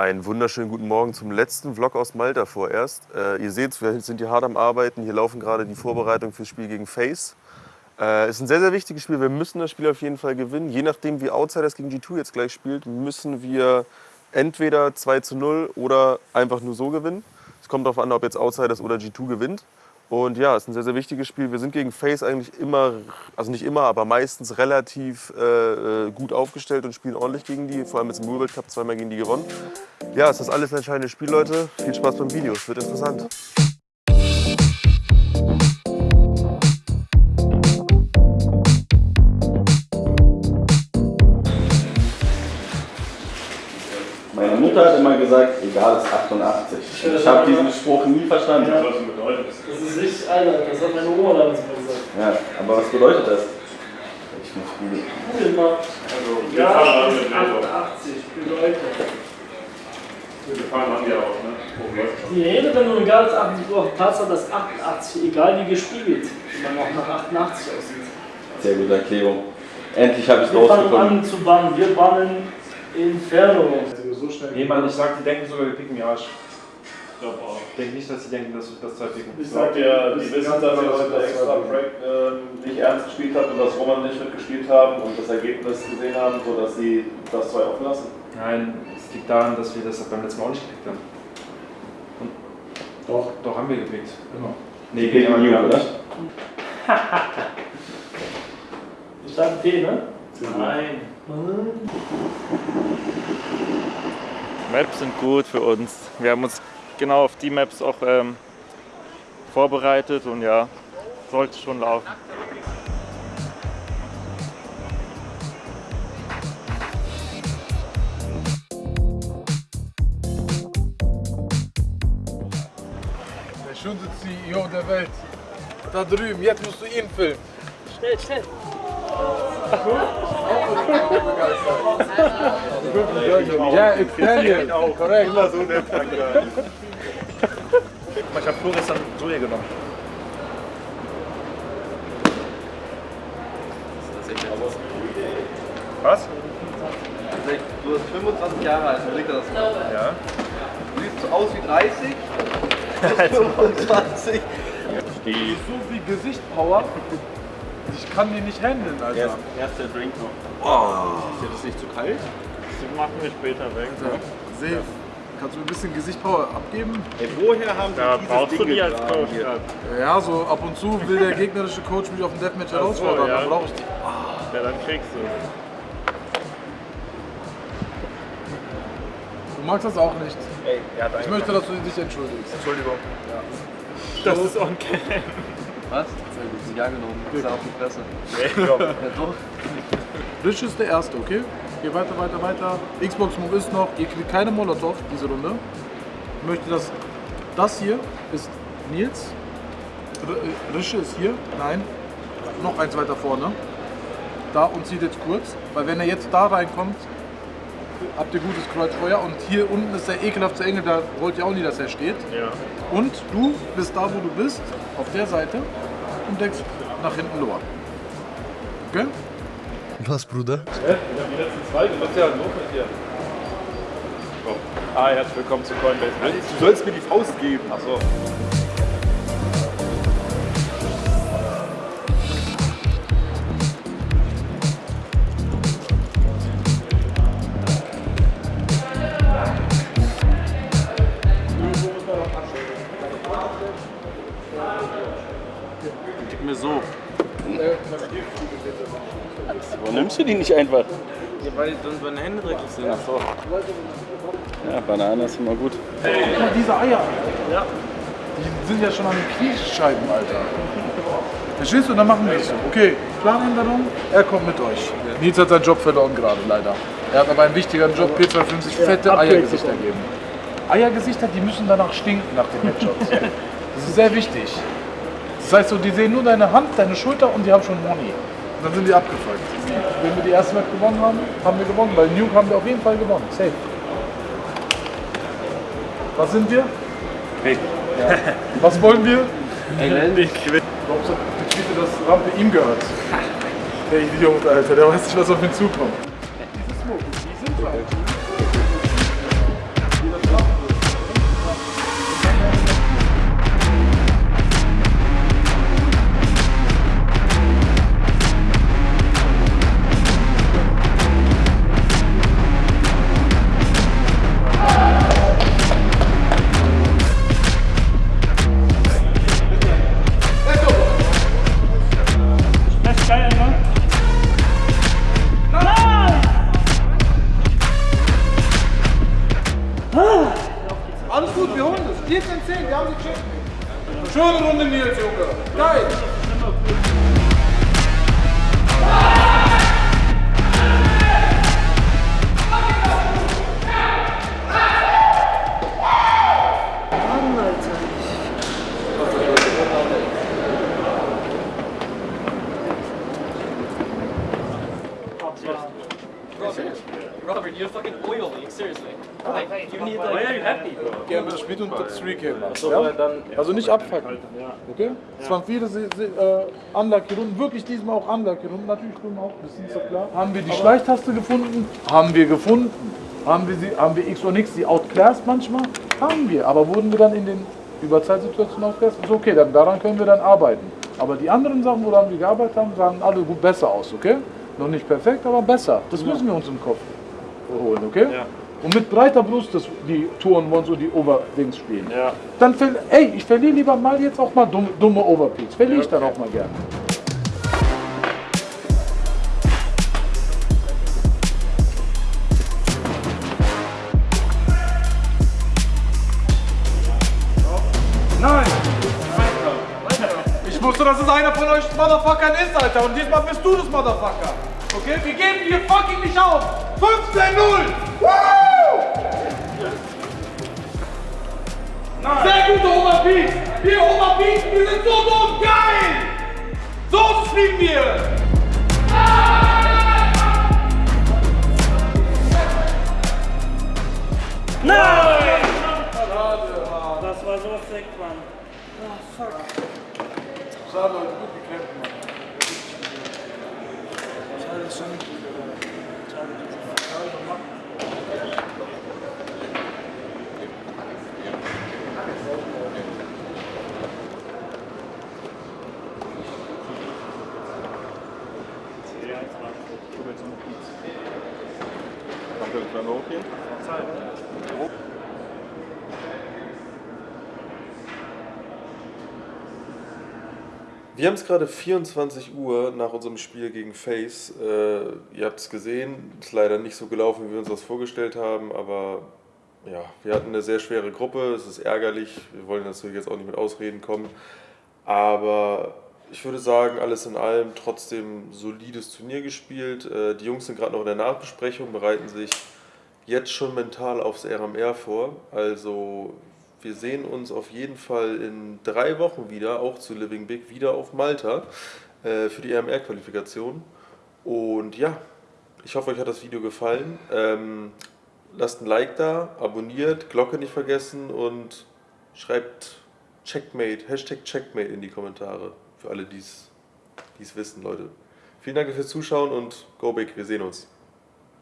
Einen wunderschönen guten Morgen zum letzten Vlog aus Malta vorerst. Äh, ihr seht, wir sind hier hart am Arbeiten. Hier laufen gerade die Vorbereitungen fürs Spiel gegen Face. Äh, ist ein sehr, sehr wichtiges Spiel. Wir müssen das Spiel auf jeden Fall gewinnen. Je nachdem, wie Outsiders gegen G2 jetzt gleich spielt, müssen wir entweder 2 zu 0 oder einfach nur so gewinnen. Es kommt darauf an, ob jetzt Outsiders oder G2 gewinnt. Und ja, es ist ein sehr, sehr wichtiges Spiel. Wir sind gegen Face eigentlich immer, also nicht immer, aber meistens relativ äh, äh gut aufgestellt und spielen ordentlich gegen die. Vor allem jetzt im World Cup zweimal gegen die gewonnen. Ja, es ist alles ein entscheidendes Spiel, Leute. Viel Spaß beim Video, es wird interessant. Gesagt, egal ist 88. Ich habe diesen Spruch nie verstanden. Ja. Das ist nicht einer, das hat meine Oma damals mal gesagt. Ja, aber was bedeutet das? Ich muss googeln. Google mal. Also, wir ja, 88 bedeutet. Wir fahren an die auch, ne? Die Rede, wenn du ein egal 88 auf Platz hast, das 88, egal wie gespiegelt, wenn man auch nach 88 aussieht. Sehr gute Erklärung. Endlich habe ich es rausgefunden. Wir fangen an zu bannen. Wir bannen Inferno. So schnell nee, Mann, ich sag, die denken sogar, wir picken die Arsch. Ich glaube auch. Ich denke nicht, dass sie denken, dass wir das zwei picken. Ich sag dir, die wissen, dass ihr heute extra Break äh, nicht ernst gespielt habt und dass Roman nicht mitgespielt haben und das Ergebnis gesehen haben, sodass sie das zwei offen lassen. Nein, es liegt daran, dass wir das beim letzten Mal auch nicht gepickt haben. Und doch, doch haben wir gepickt. Genau. Nee, geht immer New, oder? ich sag P, ne? Nein. Maps sind gut für uns. Wir haben uns genau auf die Maps auch ähm, vorbereitet und ja, sollte schon laufen. Der schönste CEO der Welt. Da drüben, jetzt musst du ihn filmen. Schnell, schnell. Ja, it's Daniel. Korrekt. Immer so nett, Ich habe Flo gestern Soja genommen. Was? Du bist 25 Jahre alt, wo liegt das? Ja. Du siehst so aus wie 30, 25. Die so viel Gesichtspower. Ich kann die nicht handeln, Alter. Erst, erst der Drink noch. Oh. Ist das nicht zu kalt? Das machen wir später weg. Alter, safe. Kannst du ein bisschen Gesichtspower abgeben? Ey, woher haben ja, dieses brauchst Ding du die als Coach? Ja, so ab und zu will der gegnerische Coach mich auf dem Deathmatch herausfordern, ja. dann brauche ich die. Oh. Ja, dann kriegst du. Du magst das auch nicht. Ey, ich möchte, dass du dich entschuldigst. Entschuldigung. Ja. Das ist on cam. Was? Sehr gut, Sie genommen. Ist auf die Fresse. Nee, ja, doch. Rich ist der Erste, okay? Geh weiter, weiter, weiter. Xbox Move ist noch. Ihr kriegt keine Molotov diese Runde. Ich möchte, dass das hier ist Nils. Rische ist hier. Nein. Noch eins weiter vorne. Da und zieht jetzt kurz. Weil wenn er jetzt da reinkommt, habt ihr gutes Kreuzfeuer. Und hier unten ist der ekelhafte Engel, da wollt ihr auch nie, dass er steht. Ja. Und du bist da, wo du bist, auf der Seite und deckst nach hinten Loa. Okay? Was, Bruder? Ja, die letzten zwei, was ist ja los mit dir? Oh. Ah, herzlich willkommen zu Coinbase. Du sollst mir die Faust geben. Achso. Warum nimmst du die nicht einfach? Ja, weil dann meine Hände dreckig sind. Ach so. Ja, Banane ist immer gut. Guck mal, diese Eier. Ja. Die sind ja schon an den Kniescheiben, Alter. Verstehst du? Dann machen wir es so. Okay, Planänderung, er kommt mit euch. Nils hat seinen Job verloren gerade, leider. Er hat aber einen wichtigeren Job, P250 fette Eiergesichter geben. Eiergesichter, die müssen danach stinken nach den Headshots. Das ist sehr wichtig. Das heißt so, die sehen nur deine Hand, deine Schulter und die haben schon Money. Und dann sind die abgefuckt. Wenn wir die erste Match gewonnen haben, haben wir gewonnen. Bei Nuke haben wir auf jeden Fall gewonnen. Safe. Was sind wir? Hey. Ja. Was wollen wir? Ich sagt die Tweete, dass Rampe ihm gehört? Der Idiot, Alter, der weiß nicht, was auf ihn zukommt. Diese Smoke, die sind halt. 17, 10, die haben sie checken. Schon Runde mir, Junge. Geil. Seriously. Like, you need like. Why are you happy? Gerne, das spielt unter 3K. Ja? Also nicht abfacken. Okay? Es waren viele Se- Se- äh, Unlucky-Runden, wirklich diesmal auch Unlucky-Runden. Natürlich stimmen auch, das ist so klar. Haben wir die Schleichtaste gefunden? Haben wir gefunden. Haben wir, sie, haben wir X und X, die outclassed manchmal? Haben wir. Aber wurden wir dann in den Überzeitsituationen outclassed? Ist okay, dann, daran können wir dann arbeiten. Aber die anderen Sachen, woran wir gearbeitet haben, sahen alle gut besser aus, okay? Noch nicht perfekt, aber besser. Das müssen wir uns im Kopf holen, okay? Und mit breiter Brust das, die Touren Ones und die Overdings spielen. Ja. Dann ey, ich verliere lieber mal jetzt auch mal dumme, dumme Overpeaks. Verliere ich dann auch mal gerne. Nein! Ich wusste, dass es einer von euch Motherfuckern ist, Alter. Und diesmal bist du das Motherfucker. Okay? Wir geben hier fucking nicht auf. 15-0! Woo! Sehr gute Oberpeaks! Wir Oberpeaks, wir sind so dumm! Geil! So spielen wir! Nein! Das war so sick, Mann. Schade, Leute, gut gekämpft, Mann. Danke, können wir hochgehen? Wir haben es gerade 24 Uhr nach unserem Spiel gegen Face. Äh, ihr habt es gesehen, ist leider nicht so gelaufen, wie wir uns das vorgestellt haben, aber ja, wir hatten eine sehr schwere Gruppe. Es ist ärgerlich. Wir wollen natürlich jetzt auch nicht mit Ausreden kommen. Aber ich würde sagen, alles in allem trotzdem solides Turnier gespielt. Äh, die Jungs sind gerade noch in der Nachbesprechung, bereiten sich jetzt schon mental aufs RMR vor. Also wir sehen uns auf jeden Fall in drei Wochen wieder, auch zu Living Big, wieder auf Malta äh, für die RMR-Qualifikation. Und ja, ich hoffe, euch hat das Video gefallen. Ähm, lasst ein Like da, abonniert, Glocke nicht vergessen und schreibt Checkmate, Hashtag Checkmate in die Kommentare. Für alle, die es wissen, Leute. Vielen Dank fürs Zuschauen und go big, wir sehen uns.